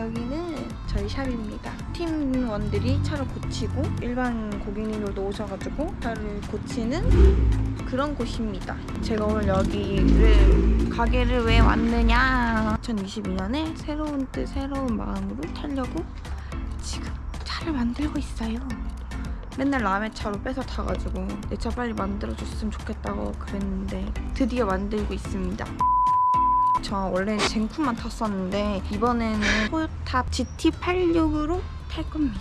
여기는 저희 샵입니다. 팀원들이 차를 고치고 일반 고객님들도 오셔가지고 차를 고치는 그런 곳입니다. 제가 오늘 여기를 가게를 왜 왔느냐 2022년에 새로운 뜻 새로운 마음으로 타려고 지금 차를 만들고 있어요. 맨날 남의 차로 뺏어 타가지고 내 차 빨리 만들어줬으면 좋겠다고 그랬는데 드디어 만들고 있습니다. 저 원래 젠쿠만 탔었는데 이번에는 토요타 GT86으로 탈 겁니다.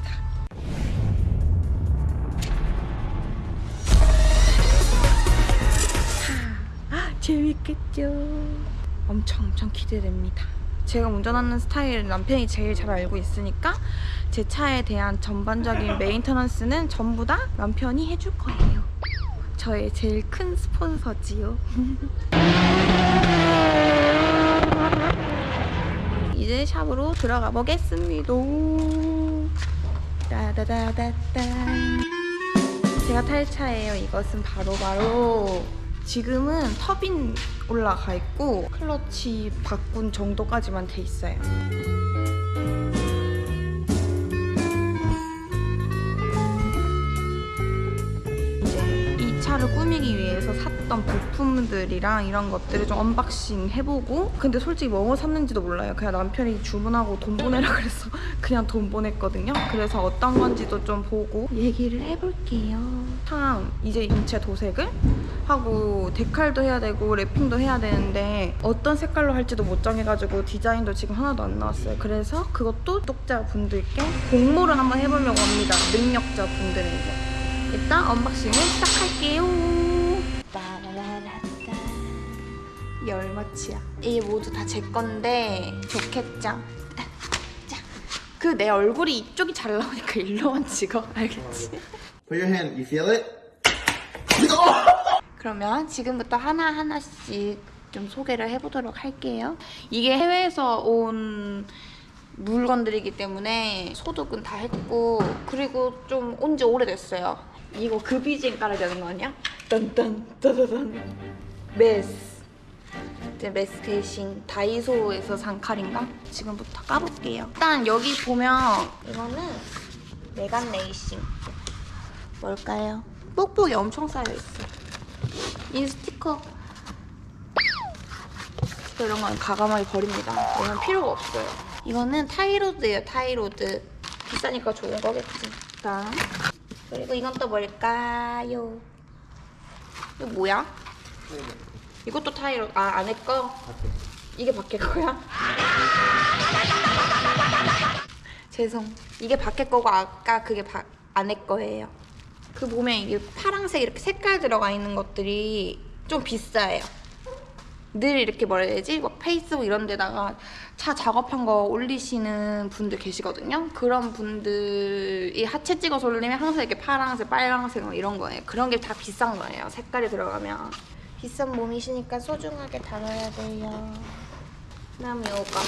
하, 재밌겠죠? 엄청 엄청 기대됩니다. 제가 운전하는 스타일을 남편이 제일 잘 알고 있으니까 제 차에 대한 전반적인 메인터넌스는 전부 다 남편이 해줄 거예요. 저의 제일 큰 스폰서지요. 이제 샵으로 들어가 보겠습니다. 따다다다다. 제가 탈 차예요. 이것은 바로바로 지금은 터빈 올라가 있고 클러치 바꾼 정도까지만 돼 있어요. 차를 꾸미기 위해서 샀던 부품들이랑 이런 것들을 좀 언박싱 해보고 근데 솔직히 뭐 샀는지도 몰라요. 그냥 남편이 주문하고 돈 보내라 그래서 그냥 돈 보냈거든요. 그래서 어떤 건지도 좀 보고 얘기를 해볼게요. 참 이제 인체 도색을 하고 데칼도 해야 되고 랩핑도 해야 되는데 어떤 색깔로 할지도 못 정해가지고 디자인도 지금 하나도 안 나왔어요. 그래서 그것도 구독자분들께 공모를 한번 해보려고 합니다. 능력자분들에게 일단 언박싱을 시작할게요. 따라라라따. 이게 얼마치야? 이게 모두 다 제 건데 좋겠죠? 그 내 얼굴이 이쪽이 잘 나오니까 일로만 찍어 알겠지? Put your hand. You feel it? 그러면 지금부터 하나하나씩 좀 소개를 해보도록 할게요. 이게 해외에서 온 물건들이기 때문에 소독은 다 했고 그리고 좀 온 지 오래됐어요. 이거 그 BGM 깔아야 되는 거 아니야? 딴딴 따다단 메스 이제 메스 대신 다이소에서 산 칼인가? 지금부터 까볼게요. 일단 여기 보면 이거는 메간 레이싱 뭘까요? 뽁뽁이 엄청 쌓여있어. 이 스티커 스티커 이런 건 과감하게 버립니다. 이건 필요가 없어요. 이거는 tie rod예요, tie rod. 비싸니까 좋은 거겠지. 다음. 그리고 이건 또 뭘까요? 이거 뭐야? 이것도 tie rod. 아, 안에 거? 이게 밖에 거야? 죄송. 이게 밖에 거고 아까 그게 바, 안에 거예요. 그 보면 이게 파랑색 이렇게 색깔 들어가 있는 것들이 좀 비싸요. 늘 이렇게 뭐라 해야 되지? 막 페이스북 이런 데다가 차 작업한 거 올리시는 분들 계시거든요. 그런 분들이 하체 찍어서 올리면 항상 이렇게 파랑색, 빨강색 뭐 이런 거예요. 그런 게 다 비싼 거예요. 색깔이 들어가면. 비싼 몸이시니까 소중하게 다뤄야 돼요. 그 다음 요거.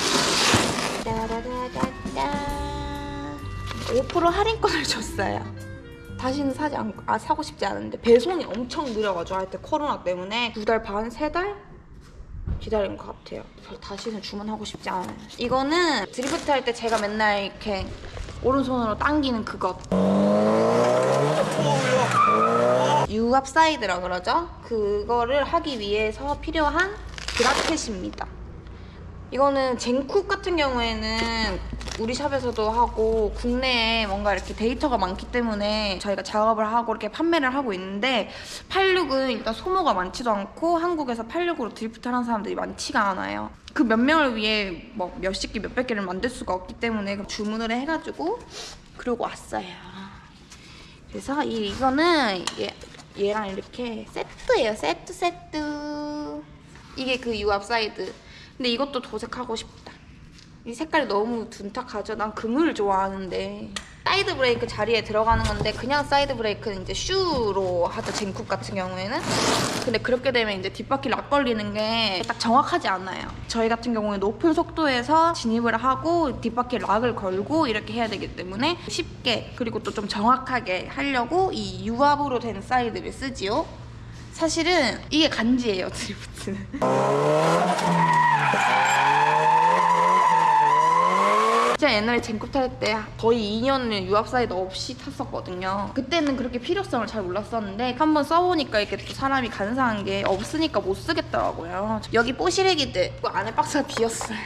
따라라라따. 5% 할인권을 줬어요. 다시는 사지 않고 아 사고 싶지 않은데 배송이 엄청 느려가지고 하여튼 코로나 때문에 두 달 반, 세 달 기다린 것 같아요. 다시는 주문하고 싶지 않아요. 이거는 드리프트 할 때 제가 맨날 이렇게 오른손으로 당기는 그것. 유압 사이드라 그러죠? 그거를 하기 위해서 필요한 bracket입니다. 이거는 젠쿱 같은 경우에는 우리 shop에서도 하고 국내에 뭔가 이렇게 데이터가 많기 때문에 저희가 작업을 하고 이렇게 판매를 하고 있는데 86은 일단 소모가 많지도 않고 한국에서 86으로 드리프트 하는 사람들이 많지가 않아요. 그 몇 명을 위해 뭐 몇십 개, 몇백 개를 만들 수가 없기 때문에 주문을 해가지고 그러고 왔어요. 그래서 이, 이거는 얘, 얘랑 이렇게 세트예요. 세트 세트. 이게 그 유압 사이드. 근데 이것도 도색하고 싶다. 이 색깔이 너무 둔탁하죠? 난 금을 좋아하는데. 사이드 브레이크 자리에 들어가는 건데 그냥 사이드 브레이크는 이제 슈로 하죠 젠쿱 같은 경우에는. 근데 그렇게 되면 이제 뒷바퀴 lock 걸리는 게 딱 정확하지 않아요. 저희 같은 경우에 높은 속도에서 진입을 하고 뒷바퀴 lock을 걸고 이렇게 해야 되기 때문에 쉽게 그리고 또 좀 정확하게 하려고 이 유압으로 된 사이드를 쓰지요. 사실은 이게 간지예요 드리프트는 자 제가 옛날에 젠쿱 탈 때 거의 2년을 유압 사이드 없이 탔었거든요. 그때는 그렇게 필요성을 잘 몰랐었는데 한번 써보니까 이렇게 또 사람이 간사한 게 없으니까 못 쓰겠더라고요. 여기 뽀시래기들 그 안에 박스가 비었어요.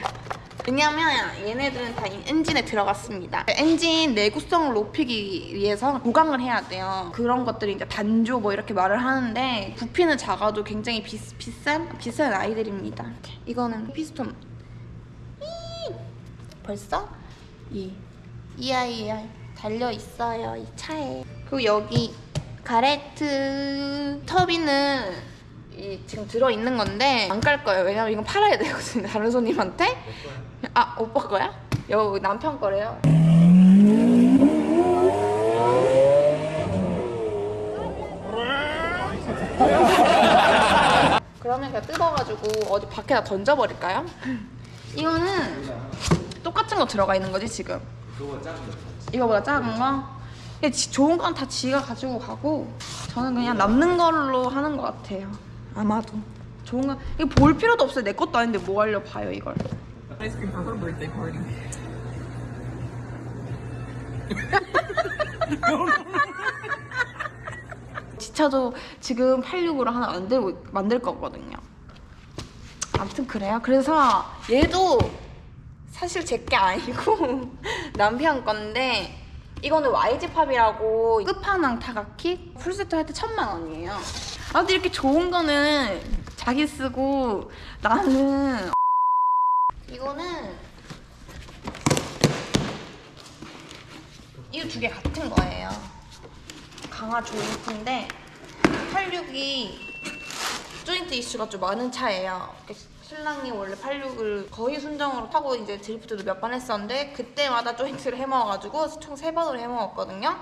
왜냐면 얘네들은 다이 엔진에 들어갔습니다. 엔진 내구성을 높이기 위해서 보강을 해야 돼요. 그런 것들이 이제 단조 뭐 이렇게 말을 하는데 부피는 작아도 굉장히 비, 비싼 비싼 아이들입니다. 이거는 피스톤. 이! 벌써 이, 이 아이가 달려 있어요 이 차에. 그리고 여기 가레트 터비는 이 지금 들어 있는 건데 안 깔 거예요. 왜냐면 이건 팔아야 되거든요. 다른 손님한테. 아 오빠 거야? 여기 남편 거래요. 그러면 그냥 뜯어가지고 어디 밖에다 던져버릴까요? 이거는 똑같은 거 들어가 있는 거지 지금. 이거보다 작은 거? 근데 지- 좋은 건 다 지가 가지고 가고 저는 그냥 남는 걸로 하는 것 같아요. 아마도 좋은 거 이거 볼 필요도 없어요. 내 것도 아닌데 뭐 하려 봐요 이걸. Ice cream for her birthday party. 제 차도 지금 86으로 하나 만들고 만들 거거든요. 아무튼 그래요. 그래서 얘도 사실 제 게 아니고 남편 건데 이거는 Wisefab이라고 끝판왕 타가키 풀세트 할 때 천만 원이에요. 아 근데 이렇게 좋은 거는 자기 쓰고 나는 이거는 이거 두 개 같은 거예요. 강화 조인트인데 86이 조인트 이슈가 좀 많은 차예요. 신랑이 원래 86을 거의 순정으로 타고 이제 드리프트도 몇 번 했었는데 그때마다 조인트를 해먹어가지고 총 세 번으로 해먹었거든요.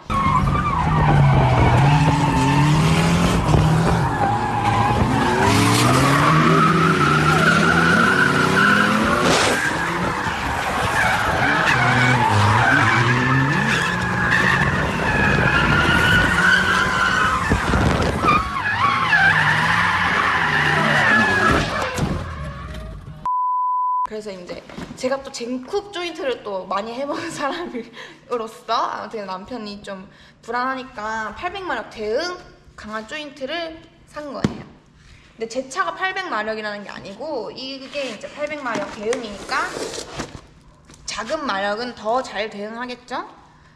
그래서 이제 제가 또 젠쿱 조인트를 또 많이 해본 사람으로서 아무튼 남편이 좀 불안하니까 800마력 대응 강한 조인트를 산 거예요. 근데 제 차가 800마력이라는 게 아니고 이게 이제 800마력 대응이니까 작은 마력은 더 잘 대응하겠죠?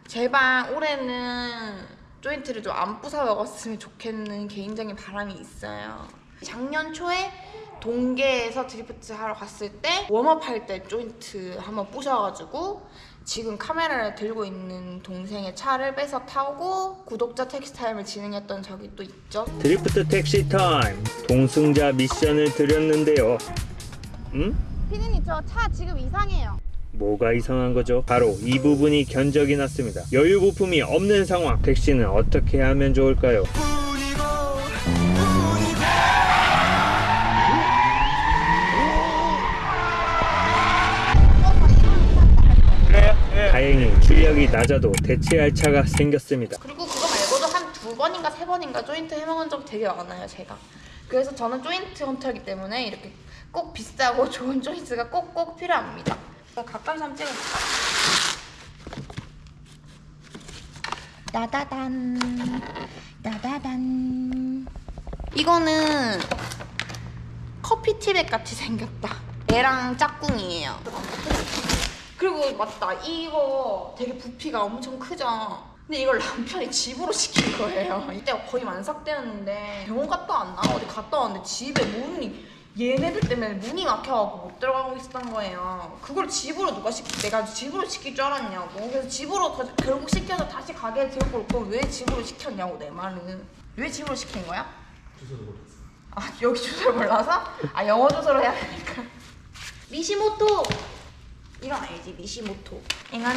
제발 올해는 조인트를 좀 안 부숴 먹었으면 좋겠는 개인적인 바람이 있어요. 작년 초에 동계에서 드리프트 하러 갔을 때 warm up 할 때 조인트 한번 부셔가지고 지금 카메라를 들고 있는 동생의 차를 뺏어 타고 구독자 택시 타임을 진행했던 적이 또 있죠. 드리프트 택시 타임 동승자 미션을 드렸는데요. 음? 피디님 저 차 지금 이상해요. 뭐가 이상한 거죠? 바로 이 부분이 견적이 났습니다. 여유 부품이 없는 상황. 택시는 어떻게 하면 좋을까요? 출력이 낮아도 대체할 차가 생겼습니다. 그리고 그거 말고도 한 두 번인가 세 번인가 조인트 해먹은 적 되게 많아요 제가. 그래서 저는 조인트 헌터이기 때문에 이렇게 꼭 비싸고 좋은 조인트가 꼭꼭 필요합니다. 가까이서 한번 찍어볼까? 나다단. 나다단. 이거는 커피 티백 같이 생겼다. 얘랑 짝꿍이에요 그리고 맞다. 이거 되게 부피가 엄청 크죠? 근데 이걸 남편이 집으로 시킨 거예요. 이때가 거의 만삭되었는데 병원 갔다 왔나? 어디 갔다 왔는데 집에 문이 얘네들 때문에 문이 막혀갖고 못 들어가고 있었던 거예요. 그걸 집으로 누가 시키 내가 집으로 시킬 줄 알았냐고. 그래서 집으로 더- 결국 시켜서 다시 가게에 들고 올걸왜 집으로 시켰냐고 내 말은. 왜 집으로 시킨 거야? 주소를 몰랐어. 아 여기 주소를 몰라서? 아 영어 주소로 해야 되니까. 미시모토 이건 알지 미시모토. 이거는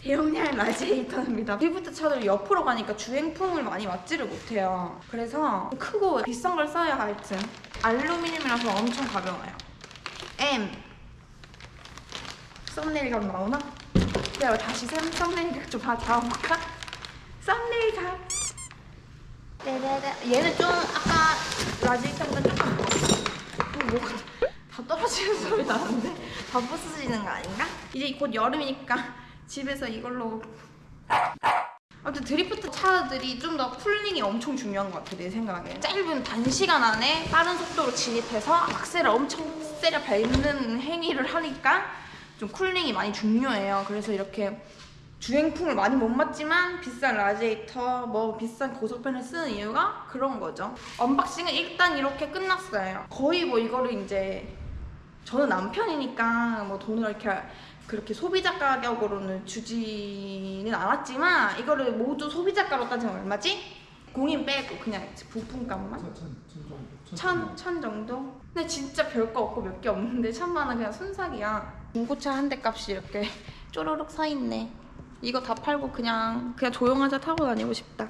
대용량 라디에이터입니다. 드리프트 차들 옆으로 가니까 주행풍을 많이 맞지를 못해요. 그래서 크고 비싼 걸 써야 하여튼. 알루미늄이라서 엄청 가벼워요. M. 썸네일 각 나오나? 내가 다시 썸- 썸네일 각좀 잡아볼까? 썸네일 각 네네네. 얘는 좀 아까 라디에이터보다 조금 어, 뭐가 다 떨어지는 소리 나는데? 다 더 부서지는 거 아닌가? 이제 곧 여름이니까 집에서 이걸로. 아무튼 드리프트 차들이 좀 더 cooling이 엄청 중요한 것 같아 내 생각에. 짧은 단시간 안에 빠른 속도로 진입해서 악셀을 엄청 세게 밟는 행위를 하니까 좀 cooling이 많이 중요해요. 그래서 이렇게 주행풍을 많이 못 맞지만 비싼 라디에이터 뭐 비싼 고속팬을 쓰는 이유가 그런 거죠. 언박싱은 일단 이렇게 끝났어요. 거의 뭐 이거를 이제 저는 남편이니까 뭐 돈을 이렇게 그렇게 소비자 가격으로는 주지는 않았지만 이거를 모두 소비자가로 따지면 얼마지? 공인 빼고 그냥 부품값만? 천, 천 정도? 근데 진짜 별거 없고 몇 개 없는데 천만 원 그냥 순삭이야 중고차 한 대 값이 이렇게 쪼르륵 서 있네 이거 다 팔고 그냥 그냥 조용하자 타고 다니고 싶다